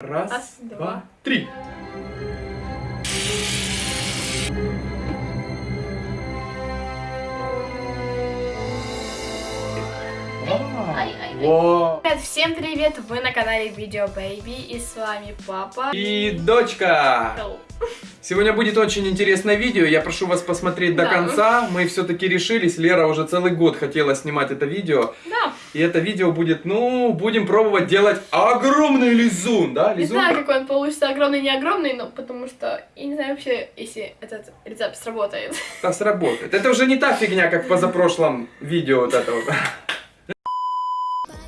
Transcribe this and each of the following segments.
Раз, Раз, два, два. три. Во. Привет, всем привет! Вы на канале Видео Baby и с вами папа. И дочка. Hello. Сегодня будет очень интересное видео. Я прошу вас посмотреть до Да. конца. Мы все-таки решились. Лера уже целый год хотела снимать это видео. Да, И это видео будет, ну, будем пробовать делать огромный лизун, да? не Лизун? знаю, какой он получится, огромный, не огромный, но потому что я не знаю вообще, если этот рецепт сработает. Да, сработает. Это уже не та фигня, как в позапрошлом видео вот это вот.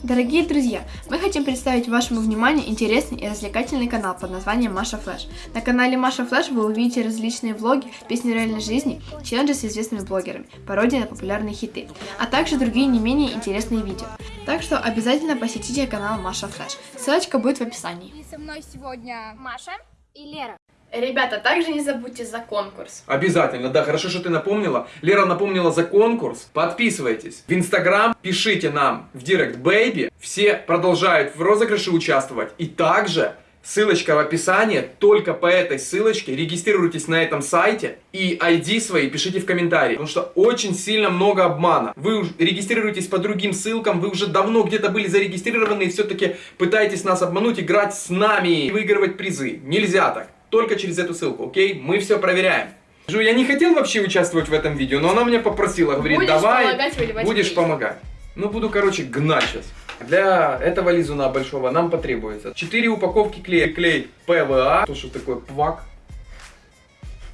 Дорогие друзья, мы хотим представить вашему вниманию интересный и развлекательный канал под названием Маша Флэш. На канале Маша Флэш вы увидите различные влоги, песни реальной жизни, челленджи с известными блогерами, пародии на популярные хиты, а также другие не менее интересные видео. Так что обязательно посетите канал Маша Флэш. Ссылочка будет в описании. И со мной сегодня Маша и Лера. Ребята, также не забудьте за конкурс. Обязательно, да, хорошо, что ты напомнила. Лера напомнила за конкурс. Подписывайтесь в Инстаграм, пишите нам в Директ baby. Все продолжают в розыгрыше участвовать. И также ссылочка в описании. Только по этой ссылочке регистрируйтесь на этом сайте и ID свои пишите в комментарии. Потому что очень сильно много обмана. Вы регистрируетесь по другим ссылкам, вы уже давно где-то были зарегистрированы и все-таки пытаетесь нас обмануть, играть с нами и выигрывать призы. Нельзя так. Только через эту ссылку, окей? Мы все проверяем. Жу, я не хотел вообще участвовать в этом видео, но она меня попросила, говорит, Будешь давай, помогать будешь клей. помогать. Ну, буду, короче, гнать сейчас. Для этого лизуна большого нам потребуется 4 упаковки клея. Клей ПВА, то, что такое пвак.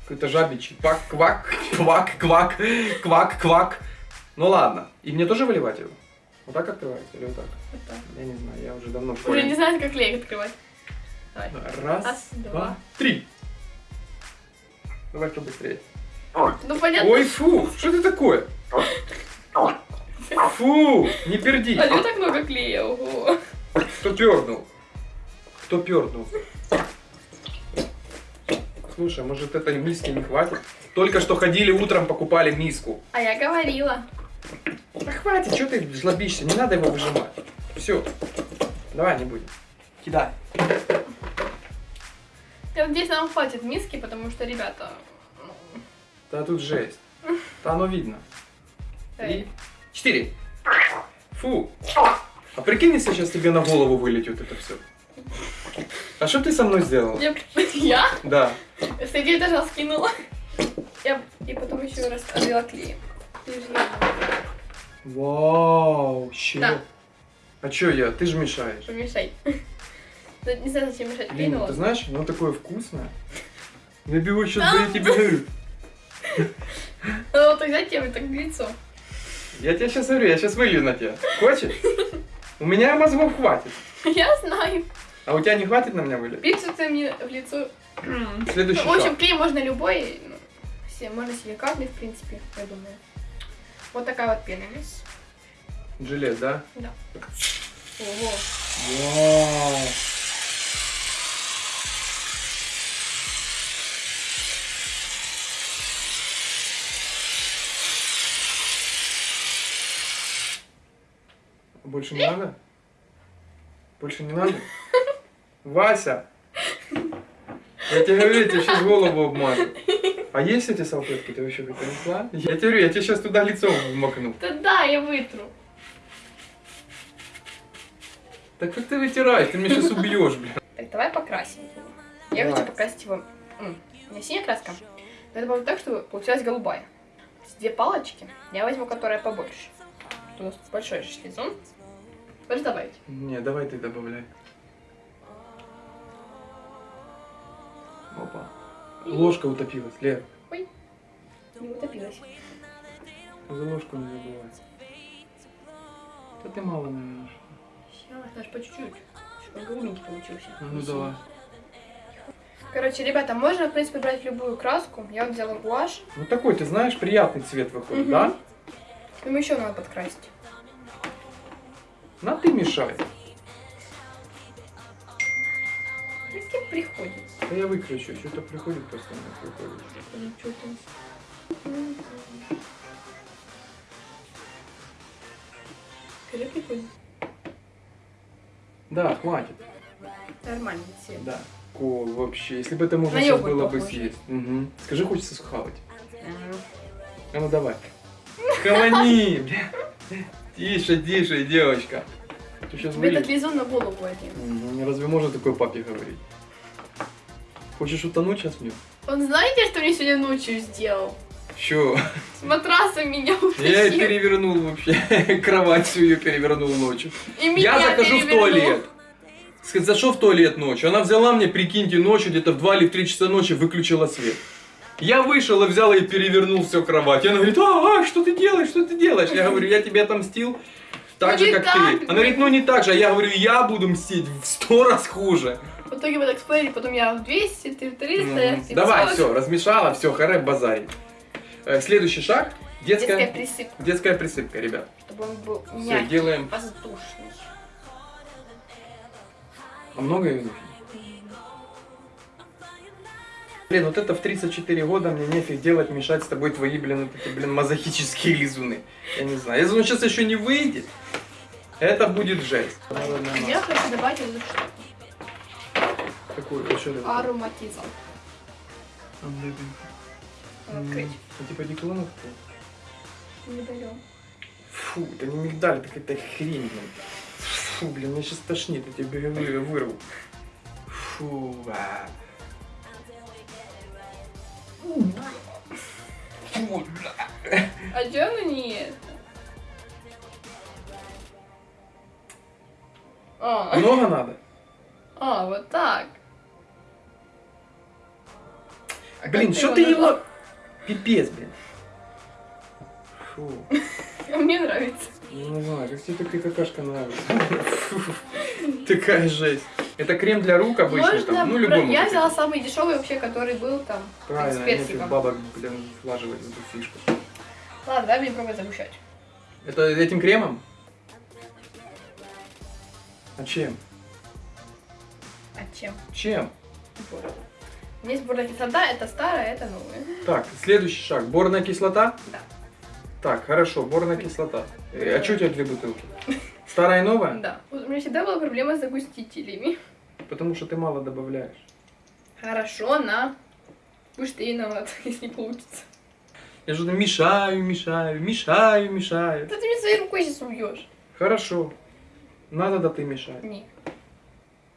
Какой-то жабичий. Пак, квак, квак, квак, квак, квак. Ну ладно. И мне тоже выливать его? Вот так открывается или вот так? Вот так. Я не знаю, я уже давно Уже не знаю, как клей открывать. Давай. Раз, Раз, два, два. три. Давай кто быстрее. Ну понятно. Ой, фу, что это такое? Фу, не перди. А так много клея? Ого. Кто пернул? Кто пернул? Слушай, может это миски не хватит? Только что ходили утром, покупали миску. А я говорила. Да хватит, что ты жлобишься? Не надо его выжимать. Все. Давай не будем. Кидай. Я надеюсь, нам хватит миски, потому что, ребята... ну, Да тут жесть. Да оно видно. Три, четыре. Фу. А прикинь, если сейчас тебе на голову вылетит это все. А что ты со мной сделал? Я? Я? Да. С третьего этажа скинула. Я... И потом еще раз облила клеем. Я. Вау, щет. Да. А чё я? Ты же мешаешь. Помешай. Да Не знаю, зачем мешать Блин, но ты знаешь, оно такое вкусное. Я беру сейчас Да. за вот так взять тебе так лицо. Я тебе сейчас говорю, я сейчас вылью на тебя. Хочешь? У меня мозгов хватит. Я знаю. А у тебя не хватит на меня вылить? Пиццу ты мне в лицо. Следующий В общем, клей можно любой. ну, Все, можно силикатный, в принципе, я думаю. Вот такая вот пена есть. Жилет, да? Да. Ого. Вау. Больше не надо? Больше не надо? Вася! Я тебе говорю, я тебе сейчас голову обмажу. А есть эти салфетки? Ты вообще принесла? Я тебе говорю, я тебе сейчас туда лицо вмокну. Да да, я вытру. Так как ты вытираешь? Ты меня сейчас убьешь, блин. Так, давай покрасим. Я Давай. хочу покрасить его. м, Не синяя краска. Но это было так, чтобы получилась голубая. Две палочки. Я возьму, которая побольше. У нас большой же шлизун. Хочешь добавить? Не, давай ты добавляй. Опа. Ложка утопилась, Лер. Не утопилась. За ложку не забывай. Да ты мало, наверное. Сейчас, даже по чуть-чуть. Чтобы голубенький получился. Ну, ну давай. Короче, ребята, можно, в принципе, брать любую краску. Я вот взяла гуашь. Ну такой, ты знаешь, приятный цвет выходит, Мгм. да? Им еще надо подкрасить. На ты мешай. Если приходит. Да я выключу, что-то приходит постоянно. приходит. Что приходит. Да, хватит. Нормальный цвет. Да. Ко, вообще, если бы это можно сейчас было бы съесть. Мгм. Скажи, хочется схавать. Ага. А ну давай. Хавани, бля. Тише, тише, девочка. Ты сейчас Тебе этот лизун на голову один. Разве можно такое папе говорить? Хочешь утонуть сейчас мне? Он знаете, что мне сегодня ночью сделал? Чё? С матраса меня Я утащил. перевернул вообще. Кровать всю ее перевернул ночью. И меня Я захожу в перевернул. туалет. Ска- Зашел в туалет ночью. Она взяла мне, прикиньте, ночью, где-то в 2 или в 3 часа ночи выключила свет. Я вышел и взял и перевернул всю кровать. И она говорит, а, а, что ты делаешь, что ты делаешь? Я говорю, я тебе отомстил так Ну же, как так. ты. Она говорит, ну не так же. А я говорю, я буду мстить в сто раз хуже. В итоге мы так спорили, потом я в 200, ты в 300, я в М, 500. Давай, все, размешала, все, харе базарить. Э, Следующий шаг. Детская Детская, присыпка, детская присыпка, ребят. чтобы он был Все, мягкий, делаем. воздушный. А много ее нужно? Блин, вот это в 34 года мне нефиг делать, мешать с тобой твои, блин, вот эти, блин, мазохические лизуны. Я не знаю. Если он сейчас еще не выйдет, это будет жесть. Я хочу добавить эту штуку. Какую? Что это? Ароматизм. Открыть. Это типа диклонов? Медальон. Фу, это не мигдаль, это какая-то хрень, блин. Фу, блин, меня сейчас тошнит, я тебе вырву. Фу, а. Фу, бля. А чё оно не это? А, Много надо? а, вот так. А Блин, что ты его... Пипец, блин. Фу, А Мне нравится. я не знаю, как тебе такая какашка нравится. Такая жесть. Это крем для рук обычный, Можно... там, ну любой Я взяла самый дешевый вообще, который был там. Правильно, с персиком. бабок, блин, влаживать эту фишку. Ладно, давай будем пробовать загущать. Это этим кремом? А чем? А чем? Чем? Вот. Есть борная кислота, это старая, это новая. Так, следующий шаг. Борная кислота? Да. Так, хорошо, борная кислота. Э, А что у тебя две бутылки? Старая и новая? Да. Вот У меня всегда была проблема с загустителями. Потому что ты мало добавляешь. Хорошо, на. Будешь ты виноват, если не получится. Я же мешаю, мешаю, мешаю, мешаю. Да ты мне своей рукой сейчас убьешь. Хорошо. Надо, да ты мешай. Не.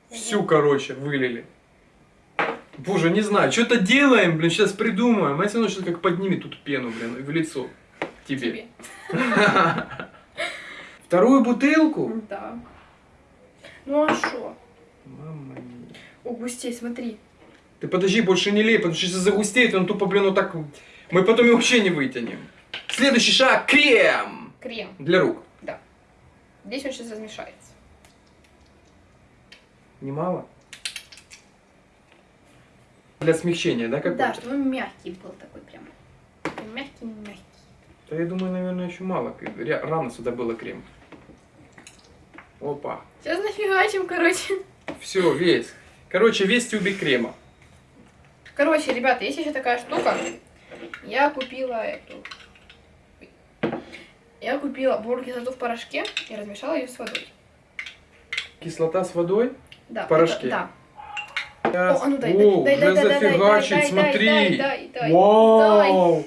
Всю, короче, вылили. Боже, не знаю, что-то делаем, блин, сейчас придумаем. А если оно сейчас как поднимет тут пену, блин, в лицо тебе. Тебе. Вторую бутылку? Да. Ну а что? Мама мия. О, густей, смотри. Ты подожди, больше не лей, потому что если загустеет, он тупо, блин, вот так... Мы потом его вообще не вытянем. Следующий шаг – крем Крем. для рук. Здесь он сейчас размешается. Немало? Для смягчения, да, какой-то? Да, чтобы он мягкий был такой прям. Мягкий-мягкий. Да я думаю, наверное, еще мало. Рано сюда было крем. Опа. Сейчас нафигачим, короче. Все, весь. Короче, весь тюбик крема. Короче, ребята, есть еще такая штука. Я купила эту. Я купила борную кислоту в порошке и размешала ее с водой. Кислота с водой. Да. В порошке? это- да. О, а ну дай, дай, О, дай, дай, дай, дай, дай, зафигачить, дай, смотри. дай, дай, дай, Вау!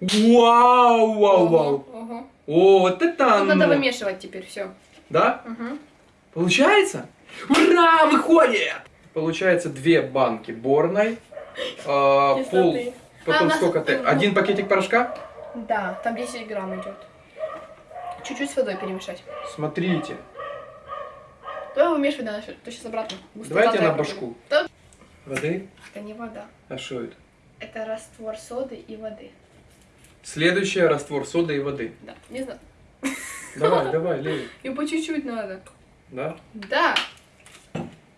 Вау, вау, Ого, вау. ого. О, вот это Тут оно. надо вымешивать теперь все. Да? Получается? Ура, выходит! Получается две банки борной, а, пол. А, потом нас сколько ты? Один пакетик порошка? Да, там 10 грамм идет. Чуть-чуть с водой перемешать. Смотрите. Давай вымешивай, да, то сейчас обратно. Густота Давайте на башку. Да. Воды? Это не вода. А что это? Это раствор соды и воды. Следующее раствор соды и воды. Да, не знаю. Давай, давай, лей. И по чуть-чуть надо. Да? Да,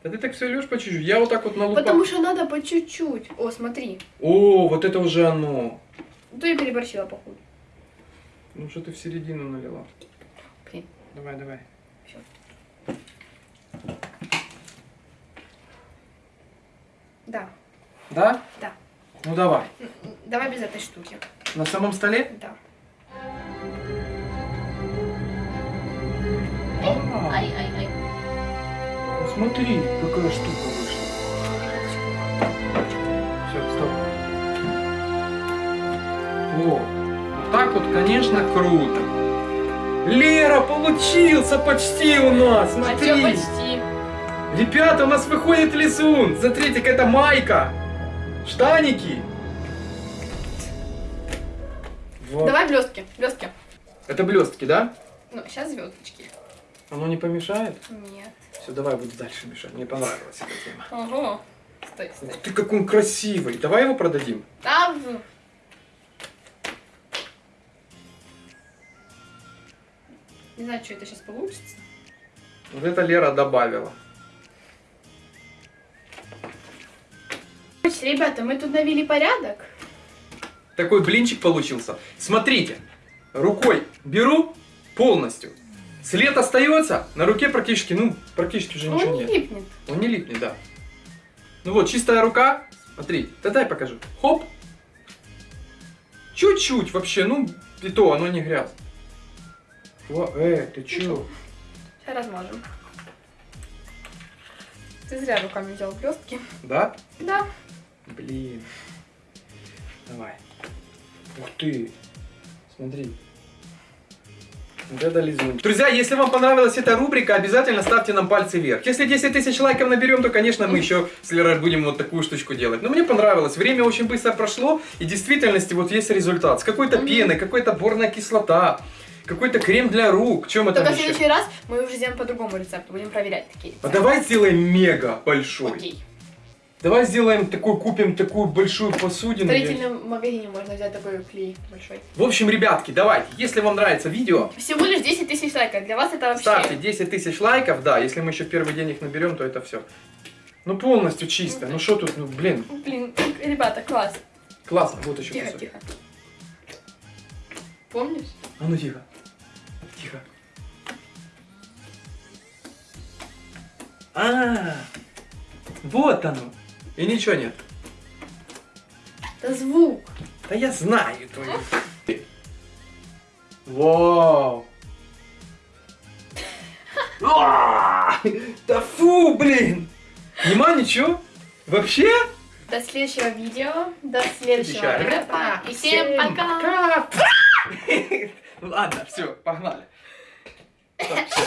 Да ты так все лешь по чуть-чуть. Я вот так вот на лупах. потому что надо по чуть-чуть. О, смотри. О, вот это уже оно. То я переборщила, походу. Ну что ты в середину налила? Блин. Давай, давай. Всё. Да, Да? Да. Ну давай. Давай без этой штуки. На самом столе? Да. Ай, ай, ай. ну Смотри, какая штука вышла. Все, стоп. О, вот так вот, конечно, круто. Лера, получился почти у нас, А смотри. чё почти? Ребята, у нас выходит лизун. Смотрите, какая-то майка. Штаники. Вот. Давай блестки, блестки. Это блестки, да? Ну, сейчас звездочки. Оно не помешает? Нет. Все, давай буду дальше мешать. Мне понравилась эта тема. Ого. Стой, стой. Ух ты, как он красивый. Давай его продадим. Там. Не знаю, что это сейчас получится. Вот это Лера добавила. Ребята, мы тут навели порядок. Такой блинчик получился. Смотрите, рукой беру полностью. След остается, на руке практически, ну, практически уже ничего Он не нет. липнет. Он не липнет, да. Ну вот, чистая рука. Смотри, да дай покажу. Хоп. Чуть-чуть вообще, ну, и то, оно не грязь. Во, э, ты чё? Сейчас размажем. Ты зря руками взял блестки. Да? Да. Блин. Давай. Ух ты. Смотри. Лизун. Друзья, если вам понравилась эта рубрика, обязательно ставьте нам пальцы вверх. Если 10 тысяч лайков наберем, то, конечно, мы еще с Лерой будем вот такую штучку делать. Но мне понравилось. Время очень быстро прошло, и в действительности вот есть результат. С какой-то Мгм. пеной, какой-то борная кислота, какой-то крем для рук. Чем это Только в следующий раз мы уже сделаем по другому рецепту. Будем проверять такие А рецепты. давай сделаем мега большой. Окей. Давай сделаем такой, купим такую большую В посудину. Я- строительном магазине можно взять такой клей большой. В общем, ребятки, давайте, если вам нравится видео, Всего лишь 10 тысяч лайков. Для вас это вообще... ставьте 10 тысяч лайков, да, если мы еще в первый день их наберем, то это все. Ну полностью чисто, ну что тут, ну блин, Блин, ребята, класс. классно, вот еще Тихо, кусок. тихо. Помнишь? А ну тихо, тихо. А, вот оно. И ничего нет. Это звук. Да я знаю твою. Вау. А, Да фу, блин. Нема ничего? Вообще? До следующего видео. До следующего. И всем пока. Ладно, все, погнали. Так, всё.